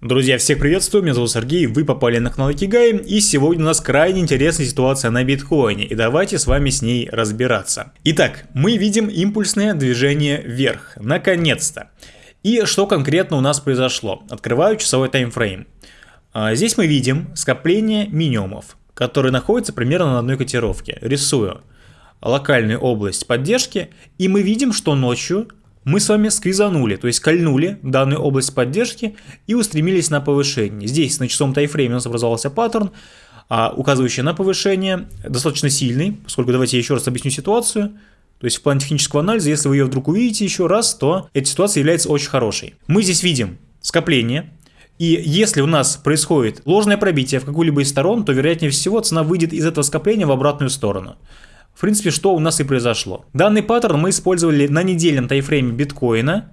Друзья, всех приветствую, меня зовут Сергей, вы попали на канал Икигай, и сегодня у нас крайне интересная ситуация на биткоине, и давайте с вами с ней разбираться. Итак, мы видим импульсное движение вверх, наконец-то. И что конкретно у нас произошло? Открываю часовой таймфрейм. А, здесь мы видим скопление минимумов, которые находятся примерно на одной котировке. Рисую локальную область поддержки, и мы видим, что ночью мы с вами сквизанули, то есть кольнули данную область поддержки и устремились на повышение. Здесь на часовом тайфрейме у нас образовался паттерн, а, указывающий на повышение, достаточно сильный, поскольку давайте я еще раз объясню ситуацию. То есть в плане технического анализа, если вы ее вдруг увидите еще раз, то эта ситуация является очень хорошей. Мы здесь видим скопление, и если у нас происходит ложное пробитие в какую-либо из сторон, то вероятнее всего цена выйдет из этого скопления в обратную сторону. В принципе, что у нас и произошло. Данный паттерн мы использовали на недельном тайфрейме биткоина.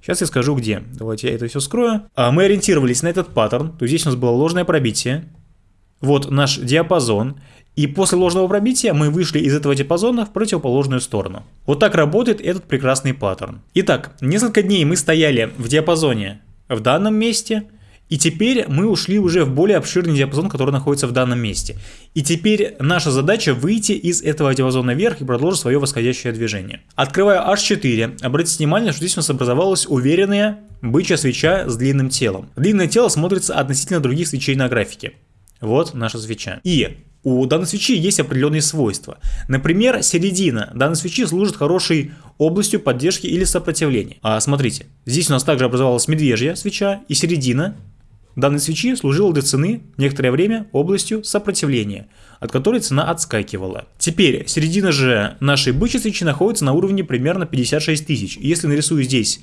Сейчас я скажу где. Давайте я это все скрою. А мы ориентировались на этот паттерн. То есть здесь у нас было ложное пробитие. Вот наш диапазон. И после ложного пробития мы вышли из этого диапазона в противоположную сторону. Вот так работает этот прекрасный паттерн. Итак, несколько дней мы стояли в диапазоне в данном месте – и теперь мы ушли уже в более обширный диапазон, который находится в данном месте. И теперь наша задача выйти из этого диапазона вверх и продолжить свое восходящее движение. Открываю H4. Обратите внимание, что здесь у нас образовалась уверенная бычья свеча с длинным телом. Длинное тело смотрится относительно других свечей на графике. Вот наша свеча. И у данной свечи есть определенные свойства. Например, середина данной свечи служит хорошей областью поддержки или сопротивления. А смотрите, здесь у нас также образовалась медвежья свеча и середина Данной свечи служила для цены некоторое время областью сопротивления, от которой цена отскакивала. Теперь середина же нашей бычьей свечи находится на уровне примерно 56 тысяч. Если нарисую здесь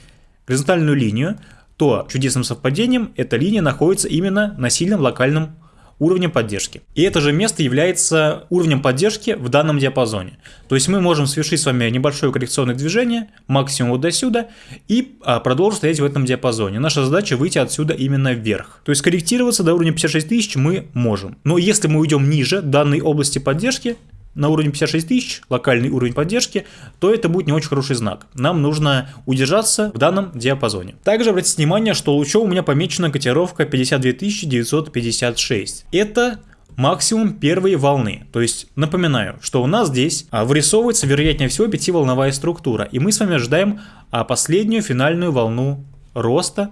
горизонтальную линию, то чудесным совпадением эта линия находится именно на сильном локальном уровнем поддержки. И это же место является уровнем поддержки в данном диапазоне. То есть мы можем совершить с вами небольшое коррекционное движение, максимум вот до сюда, и а, продолжить стоять в этом диапазоне. Наша задача выйти отсюда именно вверх. То есть корректироваться до уровня 56 тысяч мы можем. Но если мы уйдем ниже данной области поддержки, на уровне 56 тысяч, локальный уровень поддержки, то это будет не очень хороший знак. Нам нужно удержаться в данном диапазоне. Также обратите внимание, что лучом у меня помечена котировка 52 956. Это максимум первой волны. То есть напоминаю, что у нас здесь а, вырисовывается вероятнее всего пятиволновая структура, и мы с вами ожидаем а, последнюю финальную волну роста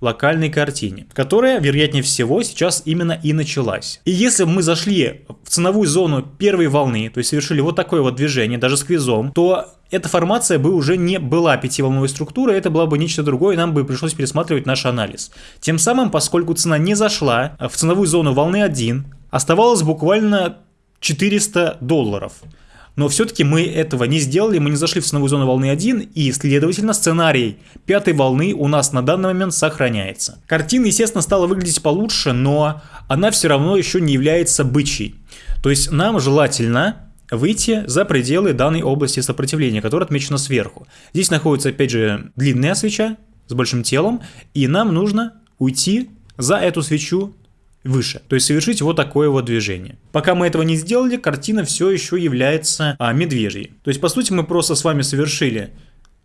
локальной картине, которая, вероятнее всего, сейчас именно и началась. И если мы зашли в ценовую зону первой волны, то есть совершили вот такое вот движение, даже сквизом, то эта формация бы уже не была пятиволновой структурой, это было бы нечто другое, и нам бы пришлось пересматривать наш анализ. Тем самым, поскольку цена не зашла в ценовую зону волны 1, оставалось буквально 400 долларов. Но все-таки мы этого не сделали, мы не зашли в ценовую зону волны 1, и, следовательно, сценарий пятой волны у нас на данный момент сохраняется. Картина, естественно, стала выглядеть получше, но она все равно еще не является бычьей. То есть нам желательно выйти за пределы данной области сопротивления, которая отмечена сверху. Здесь находится, опять же, длинная свеча с большим телом, и нам нужно уйти за эту свечу выше. То есть совершить вот такое вот движение. Пока мы этого не сделали, картина все еще является а, медвежьей. То есть по сути мы просто с вами совершили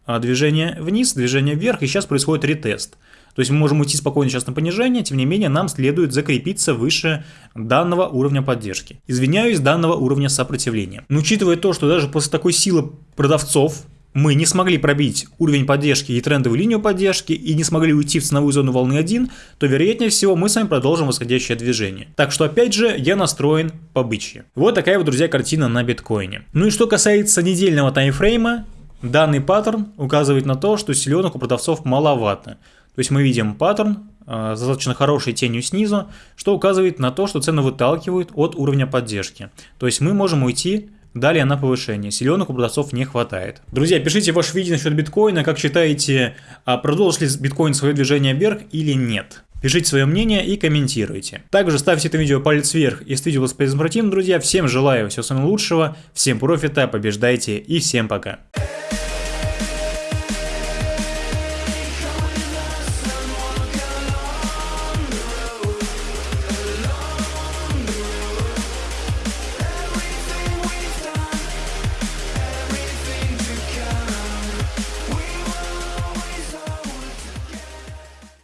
а, движение вниз, движение вверх, и сейчас происходит ретест. То есть мы можем уйти спокойно сейчас на понижение, тем не менее нам следует закрепиться выше данного уровня поддержки. Извиняюсь, данного уровня сопротивления. Но учитывая то, что даже после такой силы продавцов, мы не смогли пробить уровень поддержки и трендовую линию поддержки и не смогли уйти в ценовую зону волны 1, то вероятнее всего мы с вами продолжим восходящее движение. Так что опять же я настроен по бычьи. Вот такая вот, друзья, картина на биткоине. Ну и что касается недельного таймфрейма, данный паттерн указывает на то, что силенок у продавцов маловато. То есть мы видим паттерн э, достаточно хорошей тенью снизу, что указывает на то, что цены выталкивают от уровня поддержки. То есть мы можем уйти Далее на повышение. Силенок у не хватает. Друзья, пишите ваше видение насчет биткоина. Как считаете, а продолжит ли биткоин свое движение вверх или нет? Пишите свое мнение и комментируйте. Также ставьте это видео палец вверх, если видео было полезным, друзья. Всем желаю всего самого лучшего, всем профита, побеждайте и всем пока.